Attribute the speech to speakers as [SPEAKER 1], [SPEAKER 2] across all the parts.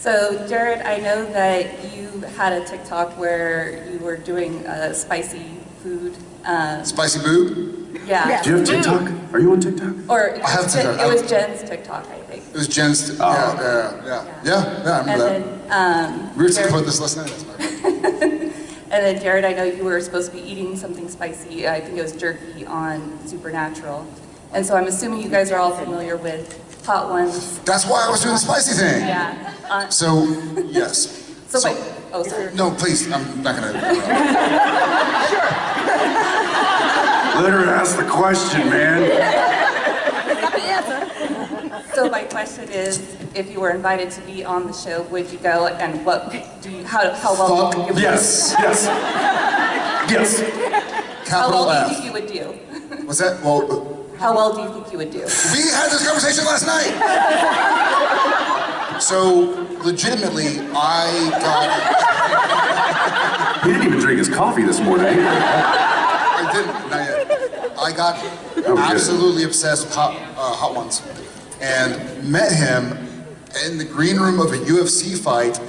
[SPEAKER 1] So Jared, I know that you had a TikTok where you were doing uh, spicy food. Um,
[SPEAKER 2] Spicy boob?
[SPEAKER 1] yeah.
[SPEAKER 3] Do you have TikTok? Are you on TikTok?
[SPEAKER 1] Or it
[SPEAKER 2] I have
[SPEAKER 1] was,
[SPEAKER 2] TikTok.
[SPEAKER 1] It was Jen's TikTok, I think.
[SPEAKER 2] It was Jen's,
[SPEAKER 3] Oh.
[SPEAKER 2] yeah, yeah, yeah, yeah, yeah, I
[SPEAKER 1] And
[SPEAKER 2] remember that.
[SPEAKER 1] then, um,
[SPEAKER 2] We were talking
[SPEAKER 1] Jared-
[SPEAKER 2] about this last night. That's my.
[SPEAKER 1] And then Jared, I know you were supposed to be eating something spicy. I think it was jerky on Supernatural. And so I'm assuming you guys are all familiar with Hot Ones.
[SPEAKER 2] That's why I was doing the spicy thing.
[SPEAKER 1] Yeah. Uh,
[SPEAKER 2] So, yes.
[SPEAKER 1] so, my, oh, sorry.
[SPEAKER 2] No, please, I'm not gonna. sure.
[SPEAKER 3] Let her ask the question, man.
[SPEAKER 1] So my question is, if you were invited to be on the show, would you go? And what do you? How, how well do you think you would?
[SPEAKER 3] Yes, yes. Yes.
[SPEAKER 1] How
[SPEAKER 2] Capital
[SPEAKER 1] well do you think you would do?
[SPEAKER 2] What's that? Well,
[SPEAKER 1] How well do you think you would do?
[SPEAKER 2] we had this conversation last night. So, legitimately, I got.
[SPEAKER 3] He didn't even drink his coffee this morning.
[SPEAKER 2] I didn't, not yet. I got
[SPEAKER 3] good.
[SPEAKER 2] absolutely obsessed with hot, uh, hot ones, and met him in the green room of a UFC fight,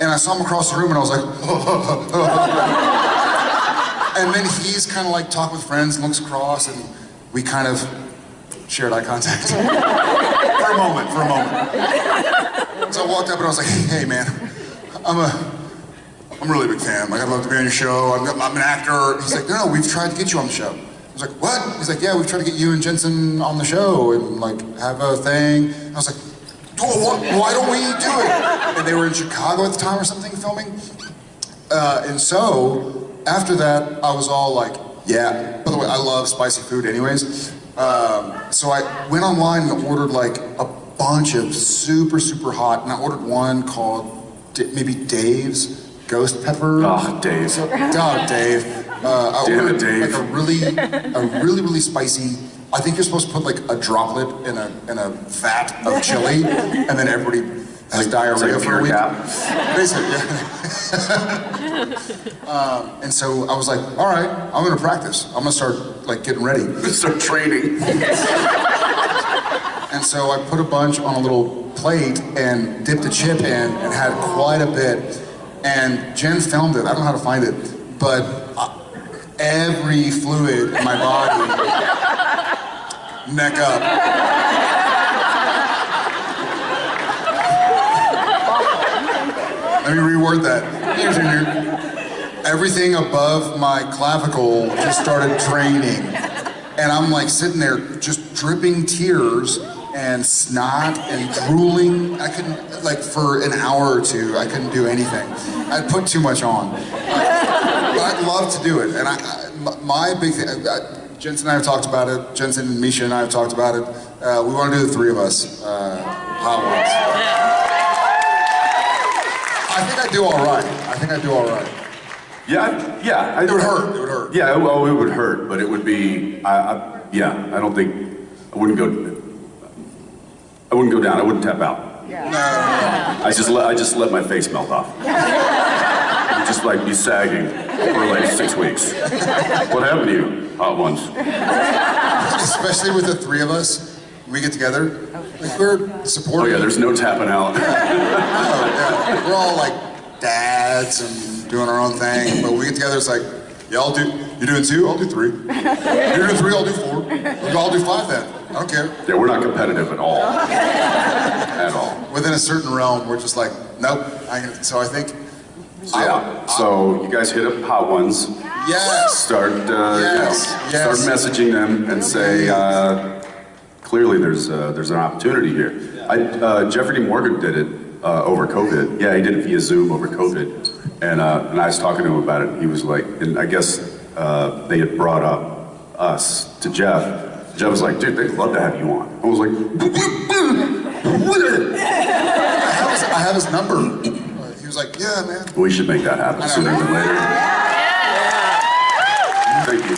[SPEAKER 2] and I saw him across the room, and I was like, and then he's kind of like talk with friends, looks across, and we kind of shared eye contact for a moment, for a moment. So I walked up and I was like, hey man, I'm a I'm a really big fan. Like, I'd love to be on your show. I'm, I'm an actor. He's like, no, no, we've tried to get you on the show. I was like, what? He's like, yeah, we've tried to get you and Jensen on the show and like have a thing. I was like, oh, what? why don't we do it? And they were in Chicago at the time or something filming. Uh, and so after that, I was all like, yeah. By the way, I love spicy food anyways. Um, so I went online and ordered like a bunch of super, super hot, and I ordered one called D- maybe Dave's Ghost Pepper.
[SPEAKER 3] Oh, Dave.
[SPEAKER 2] Oh, Dave. Uh, I
[SPEAKER 3] Damn it,
[SPEAKER 2] ordered
[SPEAKER 3] Dave.
[SPEAKER 2] like a really, a really, really spicy. I think you're supposed to put like a droplet in a in a vat of chili, and then everybody
[SPEAKER 3] It's
[SPEAKER 2] diarrhea
[SPEAKER 3] like
[SPEAKER 2] for a week. Basically, yeah. um, and so I was like, all right, I'm gonna practice. I'm gonna start like getting ready.
[SPEAKER 3] Start training.
[SPEAKER 2] And so I put a bunch on a little plate and dipped a chip in and had quite a bit. And Jen filmed it. I don't know how to find it, but uh, every fluid in my body, neck up. Let me reword that. Everything above my clavicle just started draining. And I'm like sitting there just dripping tears and snot and drooling. I couldn't, like for an hour or two, I couldn't do anything. I put too much on. But I'd love to do it. And I, I, my- big thing, uh, Jensen and I have talked about it. Jensen and Misha and I have talked about it. Uh, we want to do the three of us, uh, hot ones. I think I do all right. I think I do all right.
[SPEAKER 3] Yeah, I- yeah. I,
[SPEAKER 2] It would hurt. It would hurt.
[SPEAKER 3] Yeah, well, it would hurt, but it would be. I, I, yeah, I don't think I wouldn't go. I wouldn't go down. I wouldn't tap out. No. I just let I just let my face melt off. It'd just like be sagging for like six weeks. What happened to you, hot ones?
[SPEAKER 2] Especially with the three of us, we get together. We're
[SPEAKER 3] Oh yeah, there's no tapping out.
[SPEAKER 2] Yeah. We're all like dads and doing our own thing, but we get together. It's like, yeah, I'll do. You're doing two, I'll do three. You're doing three, I'll do four. I'll do five then. I don't care.
[SPEAKER 3] Yeah, we're not competitive at all. At all.
[SPEAKER 2] Within a certain realm, we're just like, nope. I, so I think,
[SPEAKER 3] So yeah. So you guys hit up hot ones.
[SPEAKER 2] yes.
[SPEAKER 3] Start, uh, you know,
[SPEAKER 2] Yes, yes.
[SPEAKER 3] start messaging them and say, uh, clearly there's uh, there's an opportunity here. I, uh, Jeffrey D. Morgan did it uh, over COVID. Yeah, he did it via Zoom over COVID, and uh, and I was talking to him about it. He was like, and I guess uh, they had brought up us to Jeff. Jeff was like, dude, they'd love to have you on. I was like,
[SPEAKER 2] I have his, I have his number. He was like, yeah, man.
[SPEAKER 3] we should make that happen sooner than later. Thank you.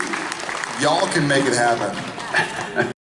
[SPEAKER 2] Y'all can make it happen.